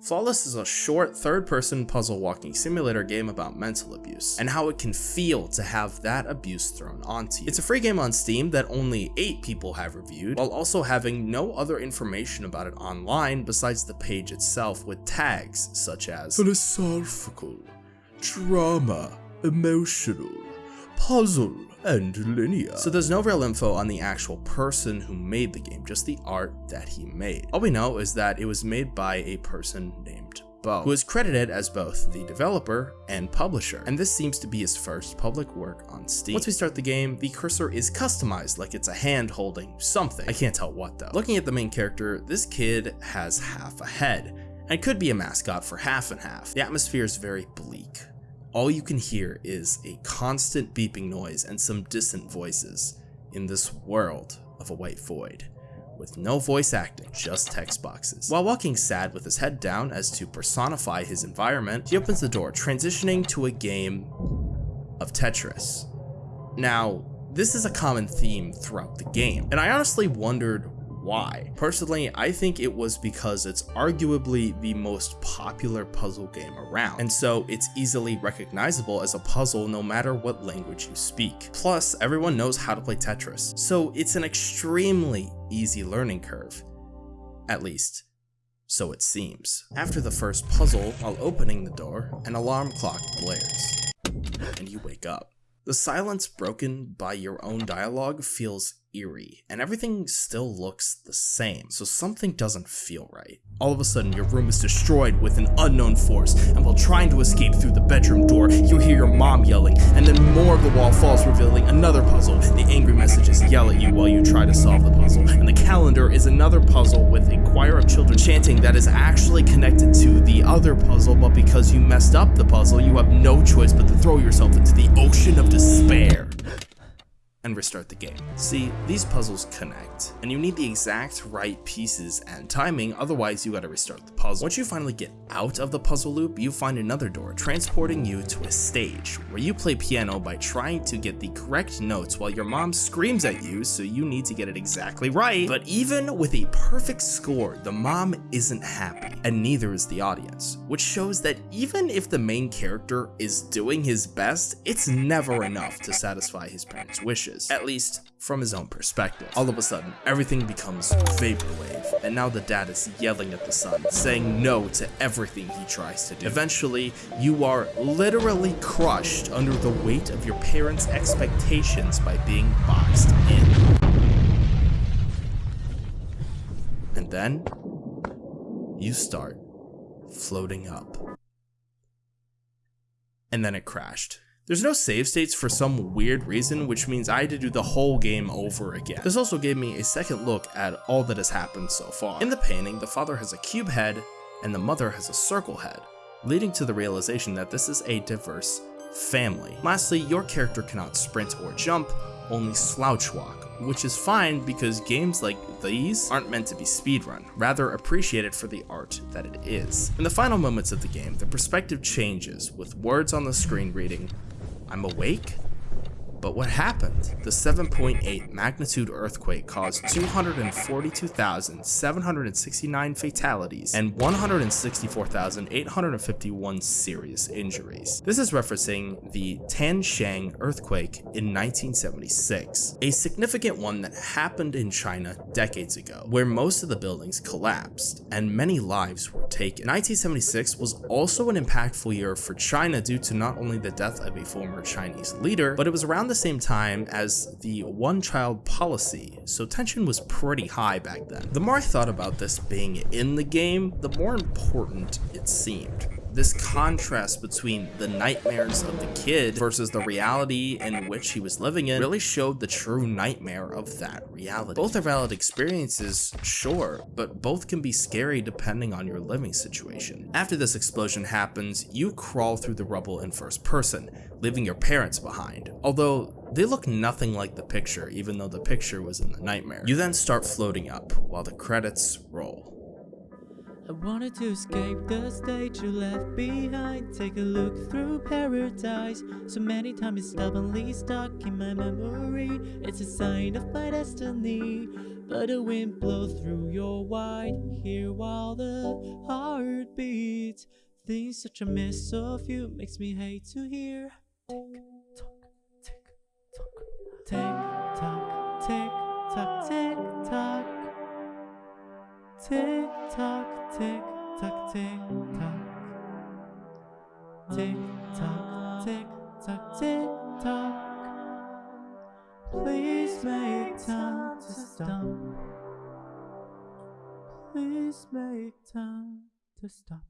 Flawless is a short, third-person puzzle walking simulator game about mental abuse, and how it can feel to have that abuse thrown onto you. It's a free game on Steam that only 8 people have reviewed, while also having no other information about it online besides the page itself with tags such as philosophical, drama, emotional, puzzle, and linear. So there's no real info on the actual person who made the game, just the art that he made. All we know is that it was made by a person named Bo, who is credited as both the developer and publisher, and this seems to be his first public work on Steam. Once we start the game, the cursor is customized like it's a hand holding something. I can't tell what though. Looking at the main character, this kid has half a head, and could be a mascot for half and half. The atmosphere is very bleak, all you can hear is a constant beeping noise and some distant voices in this world of a white void, with no voice acting, just text boxes. While walking sad with his head down as to personify his environment, he opens the door, transitioning to a game of Tetris. Now, this is a common theme throughout the game, and I honestly wondered why. Personally, I think it was because it's arguably the most popular puzzle game around, and so it's easily recognizable as a puzzle no matter what language you speak. Plus, everyone knows how to play Tetris, so it's an extremely easy learning curve. At least, so it seems. After the first puzzle, while opening the door, an alarm clock blares, and you wake up. The silence broken by your own dialogue feels eerie, and everything still looks the same, so something doesn't feel right. All of a sudden, your room is destroyed with an unknown force, and while trying to escape through the bedroom door, you hear your mom yelling, and then more of the wall falls revealing another puzzle. The angry messages yell at you while you try to solve the puzzle, and the calendar is another puzzle with a choir of children chanting that is actually connected to the other puzzle, but because you messed up the puzzle, you have no choice but to throw yourself into the ocean of despair and restart the game. See, these puzzles connect, and you need the exact right pieces and timing, otherwise you gotta restart the puzzle. Once you finally get out of the puzzle loop, you find another door, transporting you to a stage, where you play piano by trying to get the correct notes while your mom screams at you, so you need to get it exactly right. But even with a perfect score, the mom isn't happy, and neither is the audience, which shows that even if the main character is doing his best, it's never enough to satisfy his parents' wishes at least from his own perspective. All of a sudden, everything becomes vaporwave, and now the dad is yelling at the son, saying no to everything he tries to do. Eventually, you are literally crushed under the weight of your parents' expectations by being boxed in. And then, you start floating up. And then it crashed. There's no save states for some weird reason, which means I had to do the whole game over again. This also gave me a second look at all that has happened so far. In the painting, the father has a cube head and the mother has a circle head, leading to the realization that this is a diverse family. Lastly, your character cannot sprint or jump, only slouch walk, which is fine because games like these aren't meant to be speedrun, rather appreciated for the art that it is. In the final moments of the game, the perspective changes, with words on the screen reading, I'm awake but what happened? The 7.8 magnitude earthquake caused 242,769 fatalities and 164,851 serious injuries. This is referencing the Tangshan earthquake in 1976, a significant one that happened in China decades ago, where most of the buildings collapsed and many lives were taken. 1976 was also an impactful year for China due to not only the death of a former Chinese leader, but it was around the same time as the one-child policy, so tension was pretty high back then. The more I thought about this being in the game, the more important it seemed this contrast between the nightmares of the kid versus the reality in which he was living in really showed the true nightmare of that reality. Both are valid experiences, sure, but both can be scary depending on your living situation. After this explosion happens, you crawl through the rubble in first person, leaving your parents behind, although they look nothing like the picture even though the picture was in the nightmare. You then start floating up while the credits roll. I wanted to escape the state you left behind Take a look through paradise So many times it's stubbornly stuck in my memory It's a sign of my destiny But the wind blows through your white hair while the heart beats. Things such a mess of you makes me hate to hear. Please make time to stop. Please make time to stop.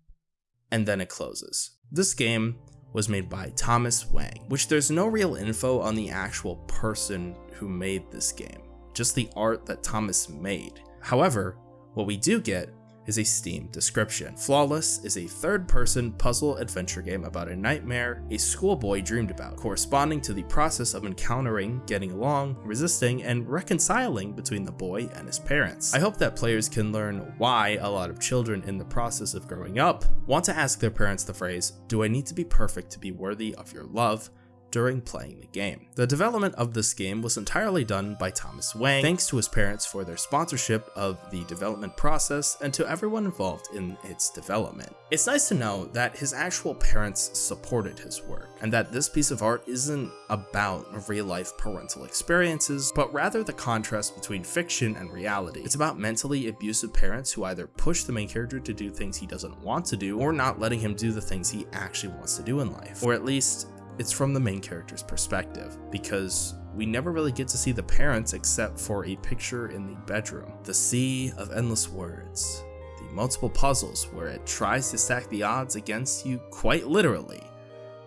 and then it closes. This game was made by Thomas Wang, which there's no real info on the actual person who made this game, just the art that Thomas made. However, what we do get is a Steam description. Flawless is a third-person puzzle adventure game about a nightmare a schoolboy dreamed about, corresponding to the process of encountering, getting along, resisting, and reconciling between the boy and his parents. I hope that players can learn why a lot of children in the process of growing up want to ask their parents the phrase, do I need to be perfect to be worthy of your love? During playing the game. The development of this game was entirely done by Thomas Wang, thanks to his parents for their sponsorship of the development process and to everyone involved in its development. It's nice to know that his actual parents supported his work, and that this piece of art isn't about real life parental experiences, but rather the contrast between fiction and reality. It's about mentally abusive parents who either push the main character to do things he doesn't want to do, or not letting him do the things he actually wants to do in life, or at least it's from the main character's perspective, because we never really get to see the parents except for a picture in the bedroom. The sea of endless words, the multiple puzzles where it tries to stack the odds against you quite literally.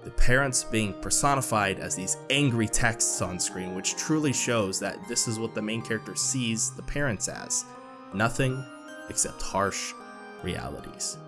The parents being personified as these angry texts on screen, which truly shows that this is what the main character sees the parents as nothing except harsh realities.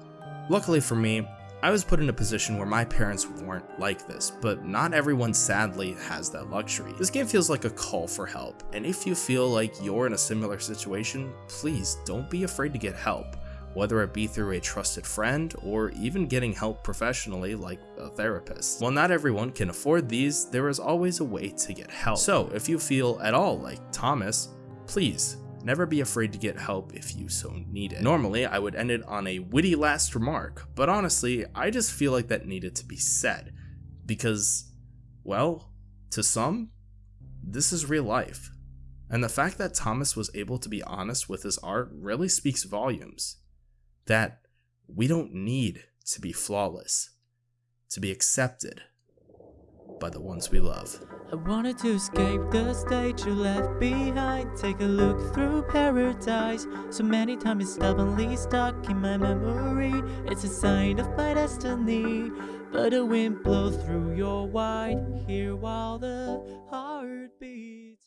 Luckily for me, I was put in a position where my parents weren't like this, but not everyone sadly has that luxury. This game feels like a call for help, and if you feel like you're in a similar situation, please don't be afraid to get help, whether it be through a trusted friend or even getting help professionally like a therapist. While not everyone can afford these, there is always a way to get help. So if you feel at all like Thomas, please Never be afraid to get help if you so need it. Normally, I would end it on a witty last remark, but honestly, I just feel like that needed to be said. Because, well, to some, this is real life. And the fact that Thomas was able to be honest with his art really speaks volumes. That we don't need to be flawless, to be accepted by the ones we love. I wanted to escape the state you left behind. Take a look through paradise. So many times it's stubbornly stuck in my memory. It's a sign of my destiny. But the wind blows through your white hair while the heart beats.